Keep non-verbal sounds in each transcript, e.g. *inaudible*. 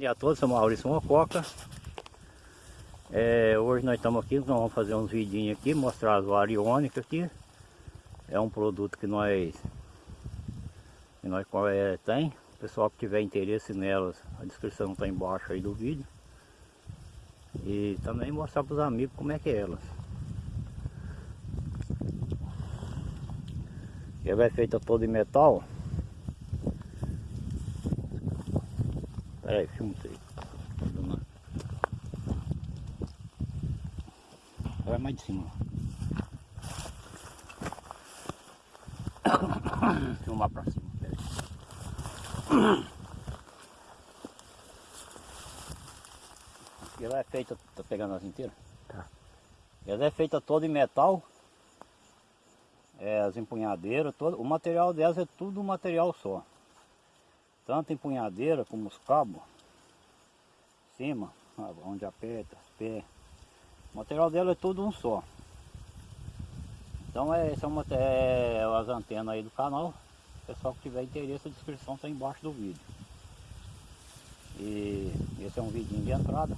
dia a todos, sou Maurício Mococa. É, hoje nós estamos aqui, nós vamos fazer uns vidinhos aqui, mostrar as variônicas aqui. É um produto que nós, que nós é, tem. Pessoal que tiver interesse nelas, a descrição está embaixo aí do vídeo. E também mostrar para os amigos como é que é elas. Ela é feita toda em metal. Peraí, filma isso aí. Vai mais de cima. *coughs* Filmar pra cima. Peraí. Ela é feita, tá pegando as inteiras? Tá. Ela é feita toda em metal. É, as empunhadeiras, todo, o material delas é tudo material só tanto empunhadeira como os cabos, cima, onde aperta, pé. O material dela é tudo um só. Então é, são é, as antenas aí do canal. Pessoal que tiver interesse, a descrição está embaixo do vídeo. E esse é um vidinho de entrada.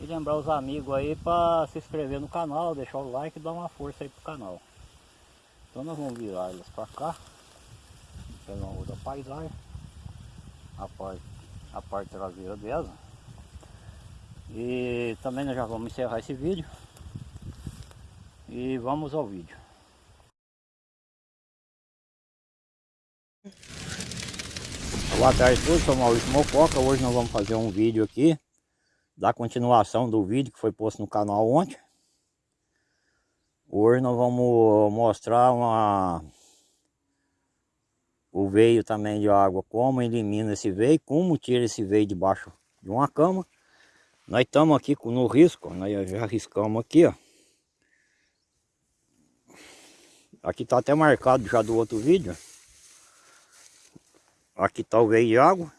E lembrar os amigos aí para se inscrever no canal, deixar o like e dar uma força aí pro canal. Então nós vamos virar elas para cá pegar uma paisagem a parte, a parte traseira dela. E também nós já vamos encerrar esse vídeo. E vamos ao vídeo. Boa tarde a todos, sou Maurício Mococa, hoje nós vamos fazer um vídeo aqui da continuação do vídeo que foi posto no canal ontem. Hoje nós vamos mostrar uma o veio também de água, como elimina esse veio, como tira esse veio debaixo de uma cama. Nós estamos aqui no risco, nós já riscamos aqui, ó. Aqui está até marcado já do outro vídeo. Aqui está o veio de água.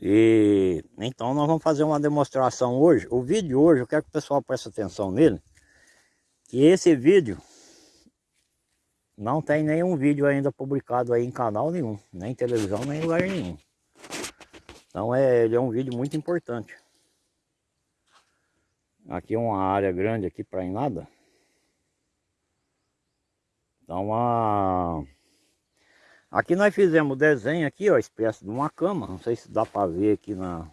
E então nós vamos fazer uma demonstração hoje. O vídeo de hoje, eu quero que o pessoal preste atenção nele. Que esse vídeo não tem nenhum vídeo ainda publicado aí em canal nenhum, nem televisão, nem lugar nenhum. Então é, ele é um vídeo muito importante. Aqui é uma área grande aqui para em nada. Então a... Aqui nós fizemos o desenho aqui, ó, espécie de uma cama. Não sei se dá para ver aqui na...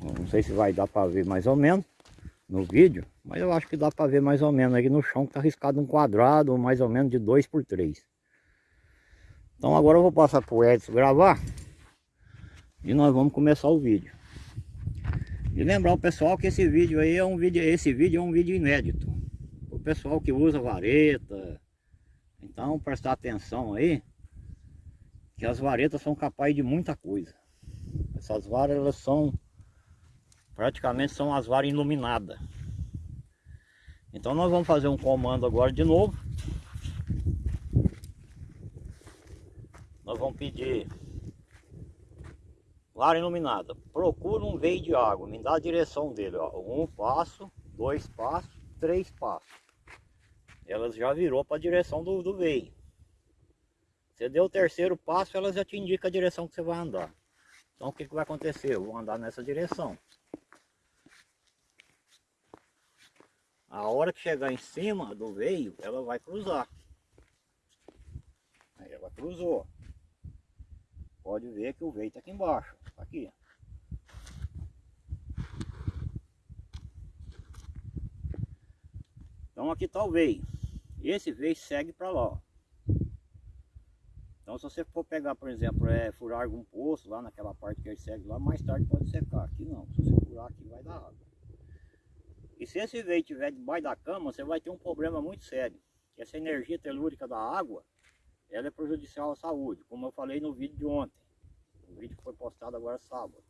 Não sei se vai dar para ver mais ou menos no vídeo, mas eu acho que dá para ver mais ou menos aqui no chão que está riscado um quadrado, mais ou menos de 2 por 3. Então agora eu vou passar para o Edson gravar e nós vamos começar o vídeo. E lembrar o pessoal que esse vídeo aí é um vídeo, esse vídeo é um vídeo inédito. O pessoal que usa vareta, então prestar atenção aí, que as varetas são capazes de muita coisa. Essas varas elas são praticamente são as varas iluminadas. Então nós vamos fazer um comando agora de novo. Nós vamos pedir vara iluminada. Procura um veio de água, me dá a direção dele. Ó. Um passo, dois passos, três passos. Elas já virou para a direção do, do veio. Você deu o terceiro passo, ela já te indica a direção que você vai andar. Então o que, que vai acontecer? Eu vou andar nessa direção. A hora que chegar em cima do veio, ela vai cruzar. Aí ela cruzou. Pode ver que o veio está aqui embaixo. Tá aqui. Então aqui está o veio. Esse veio segue para lá. Então se você for pegar, por exemplo, é, furar algum poço lá naquela parte que ele segue lá, mais tarde pode secar. Aqui não. Se você furar aqui vai dar água. E se esse veio estiver debaixo da cama, você vai ter um problema muito sério. Essa energia telúrica da água, ela é prejudicial à saúde, como eu falei no vídeo de ontem. O vídeo que foi postado agora sábado.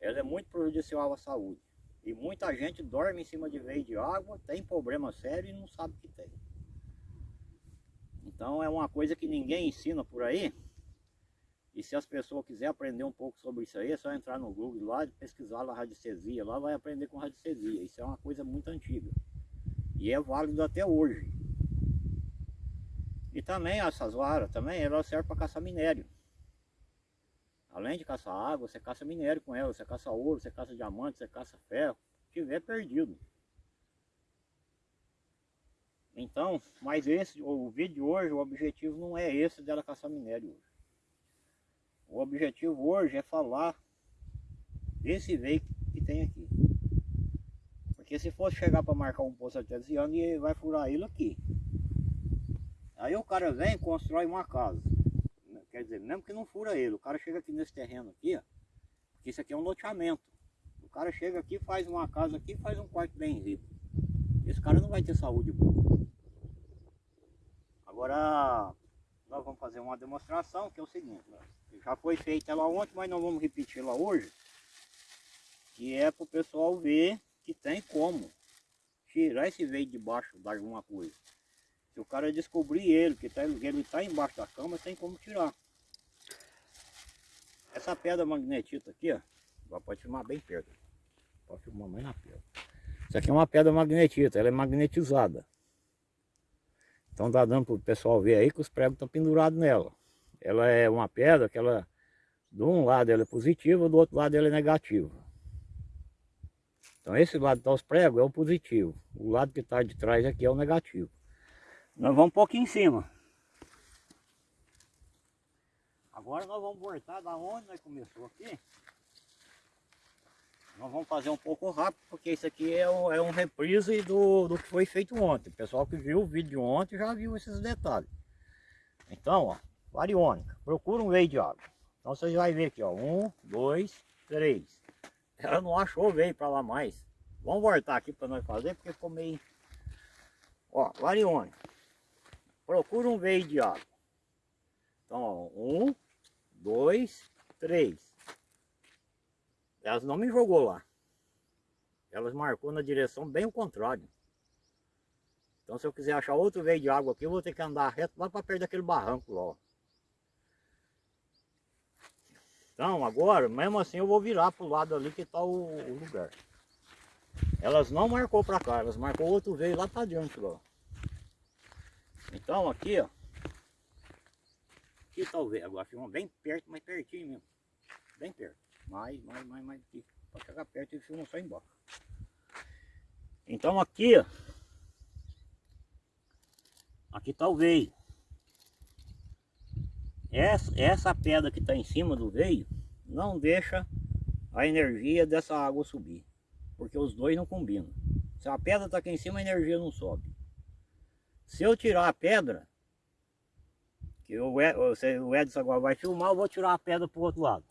Ela é muito prejudicial à saúde. E muita gente dorme em cima de veio de água, tem problema sério e não sabe que tem. Então é uma coisa que ninguém ensina por aí, e se as pessoas quiserem aprender um pouco sobre isso aí, é só entrar no Google lá, pesquisar lá radiestesia, lá vai aprender com radiestesia. Isso é uma coisa muito antiga. E é válido até hoje. E também essas varas, também elas servem para caçar minério. Além de caçar água, você caça minério com ela, você caça ouro, você caça diamante, você caça ferro, tiver perdido. Então, mas esse, o vídeo de hoje, o objetivo não é esse dela caçar minério hoje. O objetivo hoje é falar desse veículo que tem aqui. Porque se fosse chegar para marcar um poço artesiano, ele vai furar ele aqui. Aí o cara vem e constrói uma casa. Quer dizer, mesmo que não fura ele, o cara chega aqui nesse terreno aqui, ó, porque isso aqui é um loteamento. O cara chega aqui, faz uma casa aqui, faz um quarto bem rico. Esse cara não vai ter saúde boa. Agora, nós vamos fazer uma demonstração, que é o seguinte, já foi feita ela ontem, mas nós vamos repetir ela hoje, que é para o pessoal ver que tem como tirar esse veio de baixo de alguma coisa. Se o cara descobrir ele, que tá, ele está embaixo da cama, tem como tirar. Essa pedra magnetita aqui, ó, pode filmar bem perto. Pode filmar mais na pedra. Isso aqui é uma pedra magnetita, ela é magnetizada. Então dá dando para o pessoal ver aí que os pregos estão pendurados nela. Ela é uma pedra que ela, de um lado ela é positiva, do outro lado ela é negativa. Então esse lado que está os pregos é o positivo. O lado que está de trás aqui é o negativo. Nós vamos um pouquinho em cima. Agora nós vamos voltar da onde nós começou aqui. Nós vamos fazer um pouco rápido, porque isso aqui é um, é um reprise do, do que foi feito ontem. O pessoal que viu o vídeo ontem já viu esses detalhes. Então, ó, variônica. Procura um veio de água. Então você vai ver aqui, ó. Um, dois, três. Ela não achou veio para lá mais. Vamos voltar aqui para nós fazer, porque ficou meio... Ó, variônica. Procura um veio de água. Então, ó, um, dois, três. Elas não me jogou lá. Elas marcou na direção bem o contrário. Então se eu quiser achar outro veio de água aqui, eu vou ter que andar reto lá para perto daquele barranco lá. Então agora, mesmo assim eu vou virar para o lado ali que está o, o, lugar. Elas não marcou para cá, elas marcou outro veio lá para dentro lá. Então aqui ó. Aqui o veio, agora filma bem perto, mas pertinho mesmo. Bem perto. Mais, mais, mais, mais. Para chegar perto e filma só embaixo. Então aqui, ó. Aqui está o veio. Essa, essa pedra que está em cima do veio não deixa a energia dessa água subir. Porque os dois não combinam. Se a pedra está aqui em cima, a energia não sobe. Se eu tirar a pedra, que o Edson agora vai filmar, eu vou tirar a pedra para o outro lado.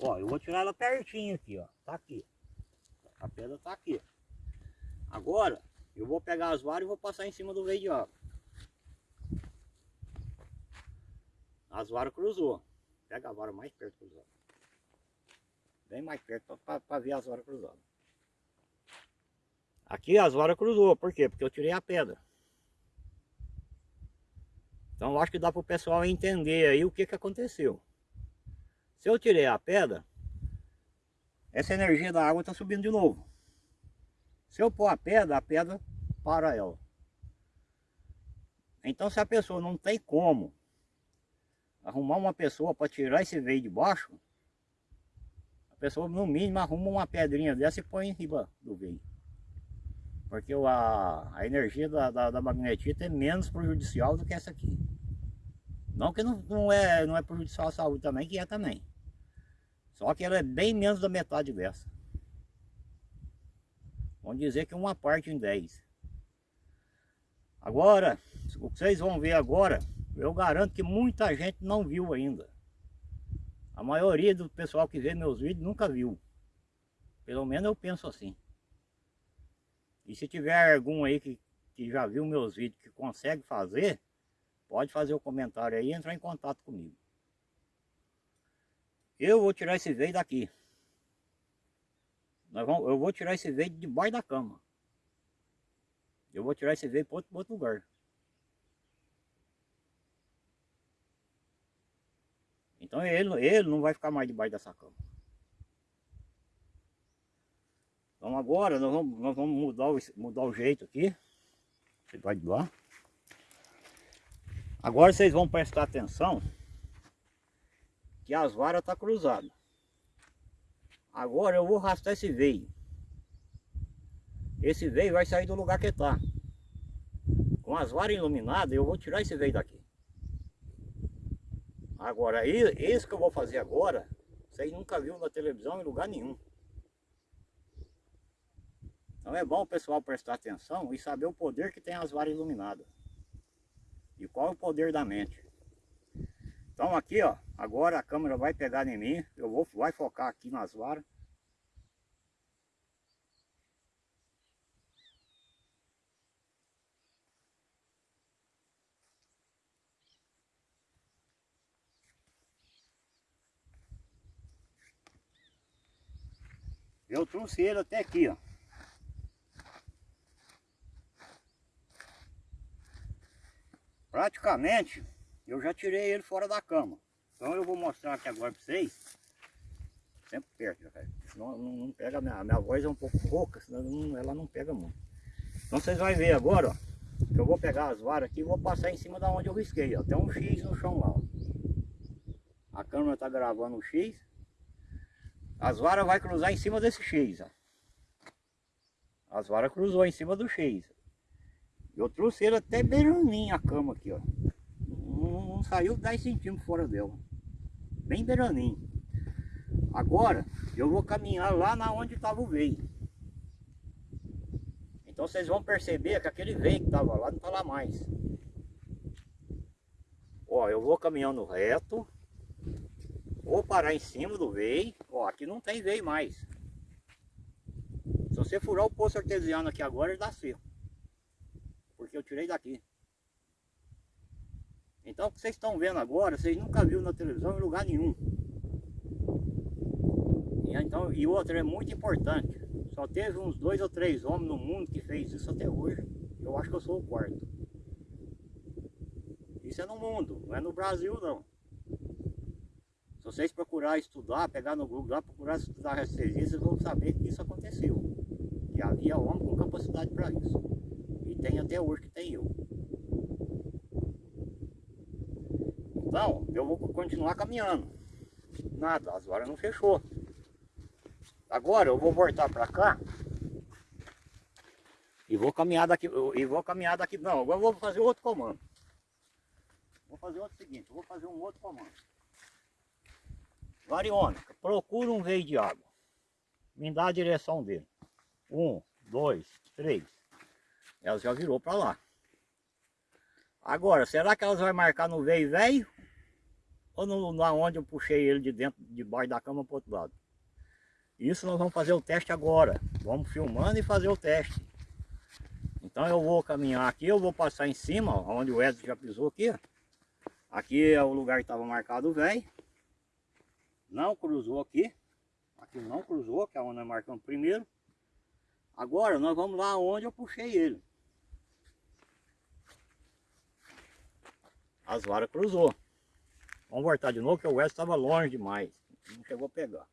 Ó, eu vou tirar ela pertinho aqui, ó. Tá aqui. A pedra tá aqui. Agora, eu vou pegar as varas e vou passar em cima do veio de água. As varas cruzou. Pega a vara mais perto cruzada. Bem mais perto para ver as varas cruzadas. Aqui as varas cruzou. Por quê? Porque eu tirei a pedra. Então eu acho que dá para o pessoal entender aí o que, que aconteceu. Se eu tirei a pedra, essa energia da água está subindo de novo. Se eu pôr a pedra, a pedra para ela. Então se a pessoa não tem como arrumar uma pessoa para tirar esse veio de baixo, a pessoa no mínimo arruma uma pedrinha dessa e põe em cima do veio. Porque a, a energia da, da, da magnetita é menos prejudicial do que essa aqui. Não que não, não, é, não é prejudicial à saúde também, que é também. Só que ela é bem menos da metade dessa. Vamos dizer que uma parte em 10. Agora, o que vocês vão ver agora, eu garanto que muita gente não viu ainda. A maioria do pessoal que vê meus vídeos nunca viu. Pelo menos eu penso assim. E se tiver algum aí que, que já viu meus vídeos que consegue fazer, Pode fazer o comentário aí e entrar em contato comigo. Eu vou tirar esse veio daqui. Nós vamos, eu vou tirar esse veio de debaixo da cama. Eu vou tirar esse veio para outro, outro lugar. Então ele, ele não vai ficar mais debaixo dessa cama. Então agora nós vamos, nós vamos mudar, o, mudar o jeito aqui. Você vai de lá. Agora vocês vão prestar atenção que as varas estão tá cruzadas. Agora eu vou arrastar esse veio. Esse veio vai sair do lugar que está. Com as varas iluminadas eu vou tirar esse veio daqui. Agora, isso que eu vou fazer agora, vocês nunca viram na televisão em lugar nenhum. Então é bom o pessoal prestar atenção e saber o poder que tem as varas iluminadas. E qual é o poder da mente. Então aqui, ó, agora a câmera vai pegar em mim, eu vou vai focar aqui nas varas. Eu trouxe ele até aqui, ó. Praticamente, eu já tirei ele fora da cama. Então eu vou mostrar aqui agora para vocês. Sempre perto. Senão não, não pega, minha, minha voz é um pouco rouca, senão não, ela não pega muito. Então vocês vão ver agora, ó. Que eu vou pegar as varas aqui e vou passar em cima da onde eu risquei, ó. Tem um X no chão lá, ó. A câmera tá gravando o X. As varas vai cruzar em cima desse X, ó. As varas cruzou em cima do X. Eu trouxe ele até beiraninho a cama aqui, ó. Não, não saiu 10 centímetros fora dela. Bem beiraninho. Agora, eu vou caminhar lá na onde estava o veio. Então vocês vão perceber que aquele veio que estava lá não está lá mais. Ó, eu vou caminhando reto. Vou parar em cima do veio. Ó, aqui não tem veio mais. Se você furar o poço artesiano aqui agora, ele dá seco porque eu tirei daqui. Então o que vocês estão vendo agora, vocês nunca viram na televisão em lugar nenhum. E, então, e outra é muito importante. Só teve uns dois ou três homens no mundo que fez isso até hoje. Eu acho que eu sou o quarto. Isso é no mundo, não é no Brasil não. Se vocês procurar estudar, pegar no Google lá, procurar estudar rastreria, vocês vão saber que isso aconteceu. Que havia homem com capacidade para isso tem até hoje que tem eu. Então, eu vou continuar caminhando. Nada, as varas não fechou. Agora eu vou voltar para cá e vou caminhar daqui, e vou caminhar daqui, não, agora eu vou fazer outro comando. Vou fazer outro seguinte, vou fazer um outro comando. Variônica, procura um veio de água. Me dá a direção dele. Um, dois, três ela já virou para lá. Agora, será que elas vão marcar no veio velho? Ou no, na onde eu puxei ele de dentro, debaixo da cama para o outro lado? Isso nós vamos fazer o teste agora. Vamos filmando e fazer o teste. Então eu vou caminhar aqui, eu vou passar em cima, ó, onde o Edson já pisou aqui. Aqui é o lugar que estava marcado velho. Não cruzou aqui. Aqui não cruzou, que é onde nós marcamos primeiro. Agora nós vamos lá onde eu puxei ele. As varas cruzou. Vamos voltar de novo, que o West estava longe demais. Não chegou a pegar.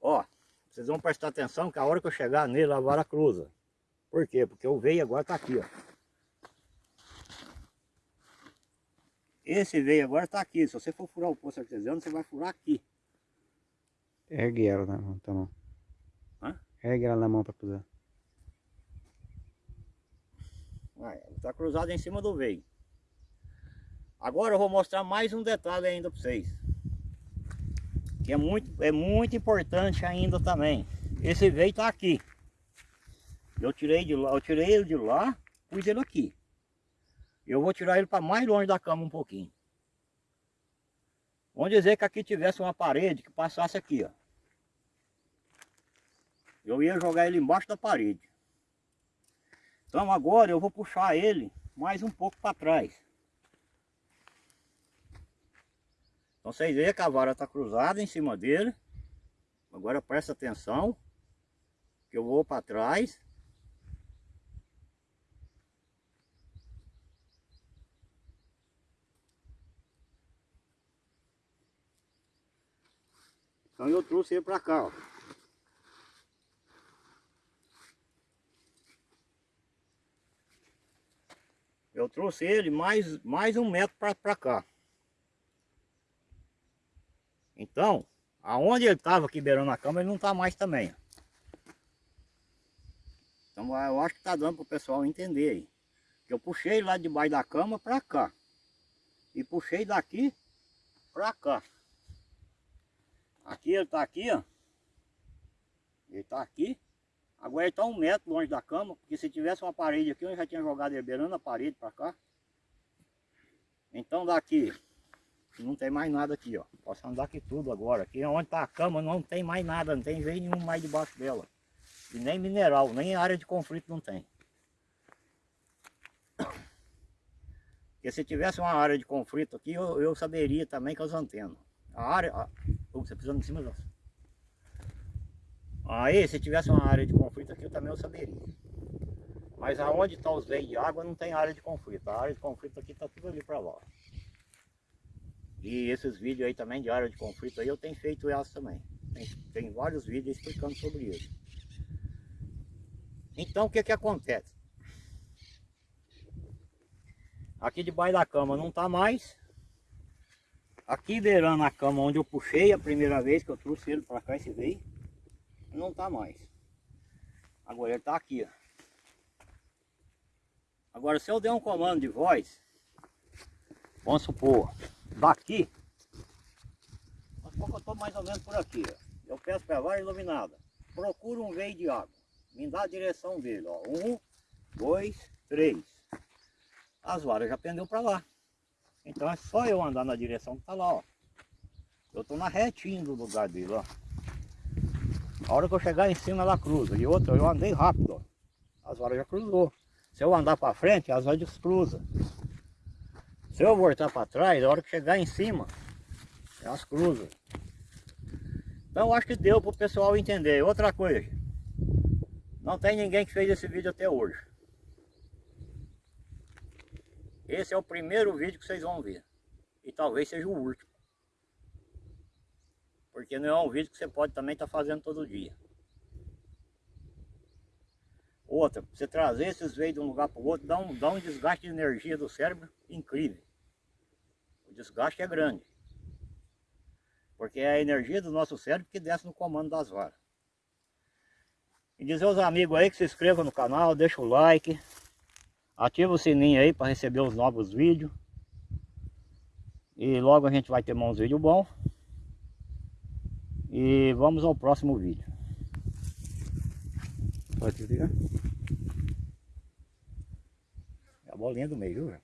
Ó, vocês vão prestar atenção que a hora que eu chegar nele, a vara cruza. Por quê? Porque o veio agora está aqui, ó. Esse veio agora está aqui. Se você for furar o poço artesiano, você vai furar aqui. Ergue ela na mão, tá bom. Hã? Ergue ela na mão para cruzar. Está cruzado em cima do veio. Agora eu vou mostrar mais um detalhe ainda para vocês. Que é muito, é muito importante ainda também. Esse veio está aqui. Eu tirei de lá, eu tirei ele de lá, pus ele aqui. Eu vou tirar ele para mais longe da cama um pouquinho. Vamos dizer que aqui tivesse uma parede que passasse aqui, ó. Eu ia jogar ele embaixo da parede. Então agora eu vou puxar ele mais um pouco para trás. Então vocês veem que a vara está cruzada em cima dele. Agora presta atenção. Que eu vou para trás. Então eu trouxe ele para cá, ó. Eu trouxe ele mais, mais um metro para cá. Então, aonde ele estava aqui beirando a cama, ele não está mais também. Então eu acho que está dando para o pessoal entender aí. Eu puxei lá debaixo da cama para cá. E puxei daqui para cá. Aqui ele está aqui, ó. Ele está aqui. Agora ele está um metro longe da cama, porque se tivesse uma parede aqui, eu já tinha jogado ele beirando a parede para cá. Então daqui, não tem mais nada aqui, ó. Posso andar aqui tudo agora. Aqui onde está a cama não tem mais nada, não tem veio nenhum mais debaixo dela. E nem mineral, nem área de conflito não tem. Porque se tivesse uma área de conflito aqui, eu, eu saberia também com as antenas. A área... A, você precisa em cima das... Aí, se tivesse uma área de conflito aqui, eu também eu saberia. Mas aonde estão tá os veios de água, não tem área de conflito. A área de conflito aqui está tudo ali para lá. E esses vídeos aí também de área de conflito aí, eu tenho feito elas também. Tem, tem vários vídeos explicando sobre isso. Então, o que que acontece? Aqui debaixo da cama não está mais. Aqui beirando a cama onde eu puxei a primeira vez que eu trouxe ele para cá, esse veio não está mais. Agora ele está aqui, ó. Agora se eu der um comando de voz, vamos supor, daqui, vamos supor que eu estou mais ou menos por aqui, ó. Eu peço para a vara iluminada, procura um veio de água, me dá a direção dele, ó. Um, dois, três. As varas já pendeu para lá. Então é só eu andar na direção que está lá, ó. Eu estou na retinha do lugar dele, ó. A hora que eu chegar em cima ela cruza. E outra, eu andei rápido. As varas já cruzou. Se eu andar para frente, as varas descruza. Se eu voltar para trás, a hora que chegar em cima, elas cruzam. Então acho que deu para o pessoal entender. Outra coisa, não tem ninguém que fez esse vídeo até hoje. Esse é o primeiro vídeo que vocês vão ver. E talvez seja o último. Porque não é um vídeo que você pode também estar tá fazendo todo dia. Outra, você trazer esses veios de um lugar para o outro, dá um, dá um desgaste de energia do cérebro incrível. O desgaste é grande. Porque é a energia do nosso cérebro que desce no comando das varas. E dizer aos amigos aí que se inscrevam no canal, deixa o like, ativa o sininho aí para receber os novos vídeos. E logo a gente vai ter uns vídeos bons. E vamos ao próximo vídeo. Pode desligar? É a bolinha do meio, viu?